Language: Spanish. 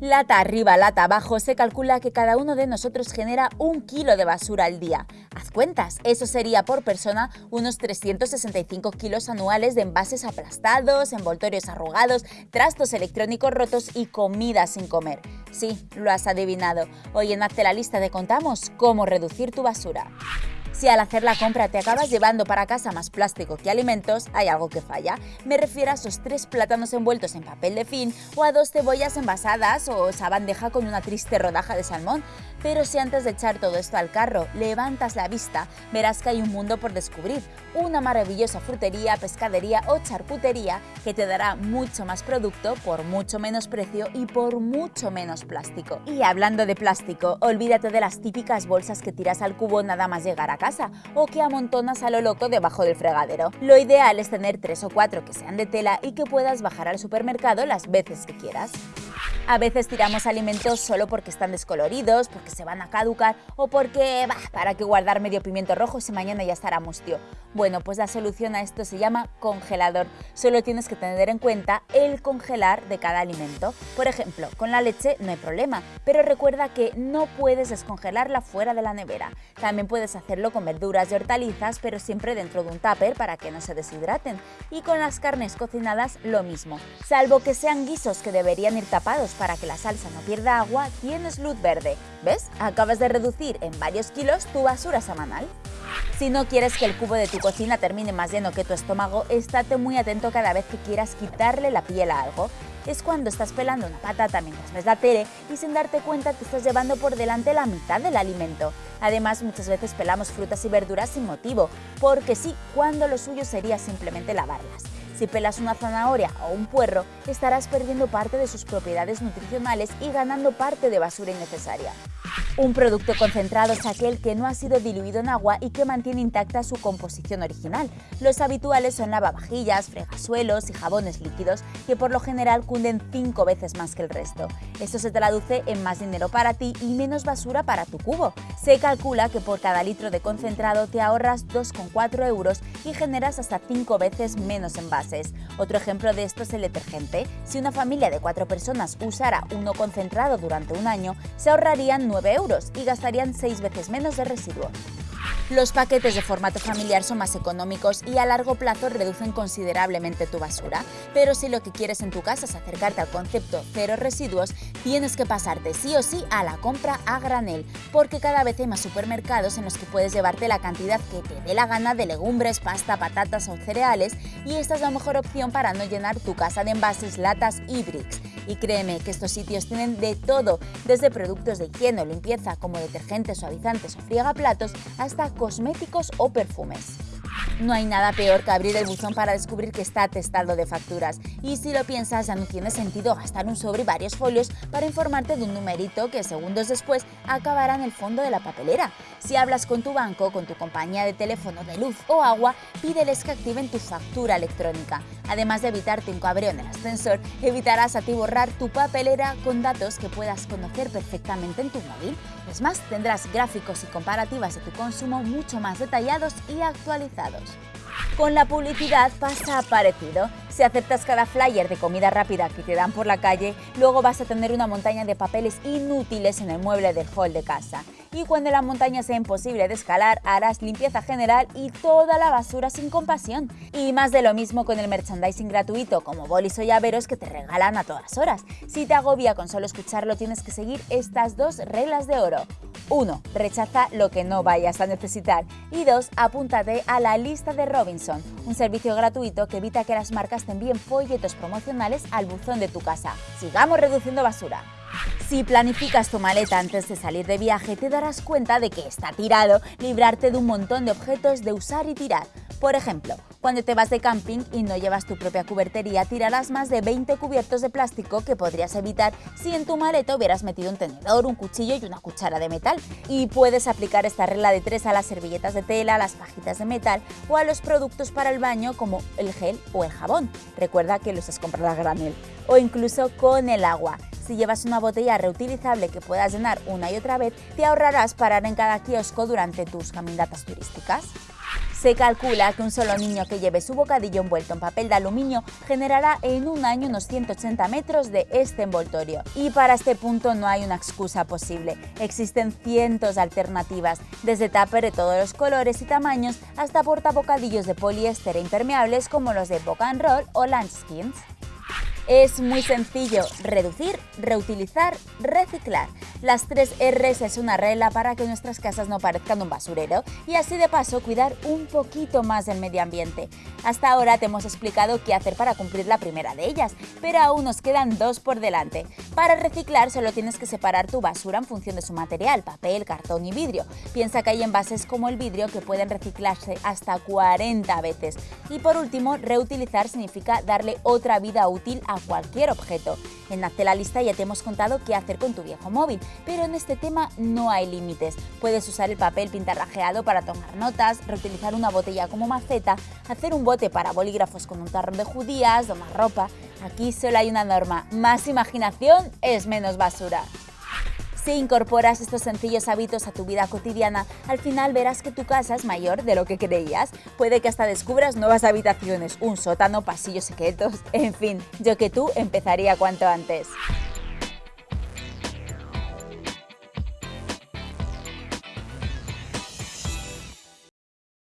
Lata arriba, lata abajo, se calcula que cada uno de nosotros genera un kilo de basura al día. Haz cuentas, eso sería por persona unos 365 kilos anuales de envases aplastados, envoltorios arrugados, trastos electrónicos rotos y comida sin comer. Sí, lo has adivinado. Hoy en Hazte la lista te contamos cómo reducir tu basura. Si al hacer la compra te acabas llevando para casa más plástico que alimentos, hay algo que falla. Me refiero a esos tres plátanos envueltos en papel de fin o a dos cebollas envasadas o esa bandeja con una triste rodaja de salmón. Pero si antes de echar todo esto al carro levantas la vista, verás que hay un mundo por descubrir, una maravillosa frutería, pescadería o charcutería que te dará mucho más producto por mucho menos precio y por mucho menos plástico. Y hablando de plástico, olvídate de las típicas bolsas que tiras al cubo nada más llegar a casa o que amontonas a lo loco debajo del fregadero. Lo ideal es tener tres o cuatro que sean de tela y que puedas bajar al supermercado las veces que quieras. A veces tiramos alimentos solo porque están descoloridos, porque se van a caducar o porque, bah, para que guardar medio pimiento rojo si mañana ya estará mustio. Bueno, pues la solución a esto se llama congelador. Solo tienes que tener en cuenta el congelar de cada alimento. Por ejemplo, con la leche no hay problema, pero recuerda que no puedes descongelarla fuera de la nevera. También puedes hacerlo con verduras y hortalizas, pero siempre dentro de un tupper para que no se deshidraten. Y con las carnes cocinadas lo mismo, salvo que sean guisos que deberían ir tapados para que la salsa no pierda agua, tienes luz verde. ¿Ves? Acabas de reducir en varios kilos tu basura semanal. Si no quieres que el cubo de tu cocina termine más lleno que tu estómago, estate muy atento cada vez que quieras quitarle la piel a algo. Es cuando estás pelando una patata mientras ves la tele y sin darte cuenta te estás llevando por delante la mitad del alimento. Además, muchas veces pelamos frutas y verduras sin motivo, porque sí, cuando lo suyo sería simplemente lavarlas. Si pelas una zanahoria o un puerro, estarás perdiendo parte de sus propiedades nutricionales y ganando parte de basura innecesaria. Un producto concentrado es aquel que no ha sido diluido en agua y que mantiene intacta su composición original. Los habituales son lavavajillas, fregasuelos y jabones líquidos, que por lo general cunden 5 veces más que el resto. Esto se traduce en más dinero para ti y menos basura para tu cubo. Se calcula que por cada litro de concentrado te ahorras 2,4 euros y generas hasta 5 veces menos envases. Otro ejemplo de esto es el detergente. Si una familia de 4 personas usara uno concentrado durante un año, se ahorrarían 9 euros y gastarían 6 veces menos de residuos. Los paquetes de formato familiar son más económicos y a largo plazo reducen considerablemente tu basura, pero si lo que quieres en tu casa es acercarte al concepto cero residuos, tienes que pasarte sí o sí a la compra a granel, porque cada vez hay más supermercados en los que puedes llevarte la cantidad que te dé la gana de legumbres, pasta, patatas o cereales y esta es la mejor opción para no llenar tu casa de envases, latas y bricks. Y créeme que estos sitios tienen de todo, desde productos de higiene o limpieza como detergentes, suavizantes o friegaplatos, hasta cosméticos o perfumes. No hay nada peor que abrir el buzón para descubrir que está atestado de facturas. Y si lo piensas, ya no tiene sentido gastar un sobre y varios folios para informarte de un numerito que segundos después acabará en el fondo de la papelera. Si hablas con tu banco, con tu compañía de teléfono de luz o agua, pídeles que activen tu factura electrónica. Además de evitarte un cabreo en el ascensor, evitarás a ti borrar tu papelera con datos que puedas conocer perfectamente en tu móvil. Es más, tendrás gráficos y comparativas de tu consumo mucho más detallados y actualizados. Con la publicidad pasa parecido. Si aceptas cada flyer de comida rápida que te dan por la calle, luego vas a tener una montaña de papeles inútiles en el mueble del hall de casa y cuando la montaña sea imposible de escalar harás limpieza general y toda la basura sin compasión. Y más de lo mismo con el merchandising gratuito como bolis o llaveros que te regalan a todas horas. Si te agobia con solo escucharlo tienes que seguir estas dos reglas de oro. 1. Rechaza lo que no vayas a necesitar. Y 2. Apúntate a la lista de Robinson, un servicio gratuito que evita que las marcas te envíen folletos promocionales al buzón de tu casa. Sigamos reduciendo basura. Si planificas tu maleta antes de salir de viaje, te darás cuenta de que está tirado librarte de un montón de objetos de usar y tirar. Por ejemplo, cuando te vas de camping y no llevas tu propia cubertería, tirarás más de 20 cubiertos de plástico que podrías evitar si en tu maleta hubieras metido un tenedor, un cuchillo y una cuchara de metal. Y puedes aplicar esta regla de tres a las servilletas de tela, a las pajitas de metal o a los productos para el baño como el gel o el jabón. Recuerda que los has comprado a granel. O incluso con el agua. Si llevas una botella reutilizable que puedas llenar una y otra vez, te ahorrarás parar en cada kiosco durante tus caminatas turísticas. Se calcula que un solo niño que lleve su bocadillo envuelto en papel de aluminio generará en un año unos 180 metros de este envoltorio. Y para este punto no hay una excusa posible. Existen cientos de alternativas, desde tupper de todos los colores y tamaños hasta portabocadillos de poliéster e impermeables como los de Boca Roll o Lunchskins. Es muy sencillo, reducir, reutilizar, reciclar. Las tres R's es una regla para que nuestras casas no parezcan un basurero y así de paso cuidar un poquito más del medio ambiente. Hasta ahora te hemos explicado qué hacer para cumplir la primera de ellas, pero aún nos quedan dos por delante. Para reciclar solo tienes que separar tu basura en función de su material, papel, cartón y vidrio. Piensa que hay envases como el vidrio que pueden reciclarse hasta 40 veces. Y por último, reutilizar significa darle otra vida útil a cualquier objeto. En Hazte la lista ya te hemos contado qué hacer con tu viejo móvil, pero en este tema no hay límites. Puedes usar el papel pintarrajeado para tomar notas, reutilizar una botella como maceta, hacer un bote para bolígrafos con un tarro de judías, domar ropa. Aquí solo hay una norma, más imaginación es menos basura. Si incorporas estos sencillos hábitos a tu vida cotidiana, al final verás que tu casa es mayor de lo que creías. Puede que hasta descubras nuevas habitaciones, un sótano, pasillos secretos, en fin, yo que tú empezaría cuanto antes.